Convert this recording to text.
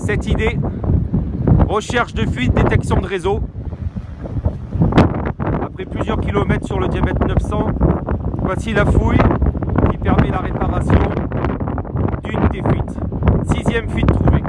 cette idée. Recherche de fuite, détection de réseau. Après plusieurs kilomètres sur le diamètre 900, voici la fouille qui permet la réparation d'une des fuites. Sixième fuite trouvée.